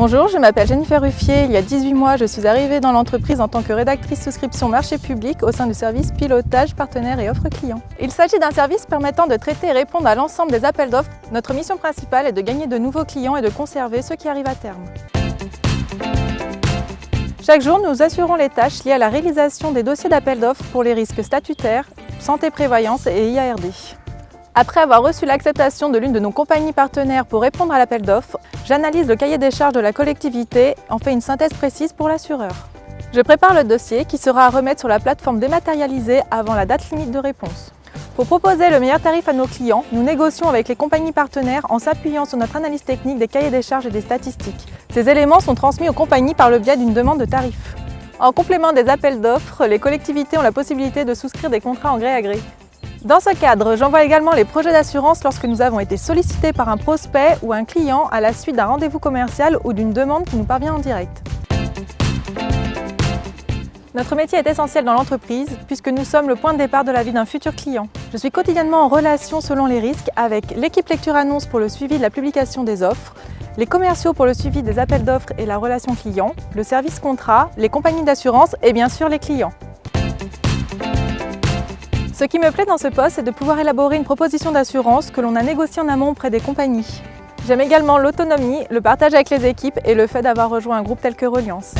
Bonjour, je m'appelle Jennifer Ruffier. Il y a 18 mois, je suis arrivée dans l'entreprise en tant que rédactrice souscription marché public au sein du service pilotage, partenaires et offres clients. Il s'agit d'un service permettant de traiter et répondre à l'ensemble des appels d'offres. Notre mission principale est de gagner de nouveaux clients et de conserver ceux qui arrivent à terme. Chaque jour, nous assurons les tâches liées à la réalisation des dossiers d'appel d'offres pour les risques statutaires, santé prévoyance et IARD. Après avoir reçu l'acceptation de l'une de nos compagnies partenaires pour répondre à l'appel d'offres, j'analyse le cahier des charges de la collectivité en fais une synthèse précise pour l'assureur. Je prépare le dossier qui sera à remettre sur la plateforme dématérialisée avant la date limite de réponse. Pour proposer le meilleur tarif à nos clients, nous négocions avec les compagnies partenaires en s'appuyant sur notre analyse technique des cahiers des charges et des statistiques. Ces éléments sont transmis aux compagnies par le biais d'une demande de tarif. En complément des appels d'offres, les collectivités ont la possibilité de souscrire des contrats en gré à gré. Dans ce cadre, j'envoie également les projets d'assurance lorsque nous avons été sollicités par un prospect ou un client à la suite d'un rendez-vous commercial ou d'une demande qui nous parvient en direct. Notre métier est essentiel dans l'entreprise puisque nous sommes le point de départ de la vie d'un futur client. Je suis quotidiennement en relation selon les risques avec l'équipe lecture annonce pour le suivi de la publication des offres, les commerciaux pour le suivi des appels d'offres et la relation client, le service contrat, les compagnies d'assurance et bien sûr les clients. Ce qui me plaît dans ce poste, c'est de pouvoir élaborer une proposition d'assurance que l'on a négociée en amont auprès des compagnies. J'aime également l'autonomie, le partage avec les équipes et le fait d'avoir rejoint un groupe tel que Reliance.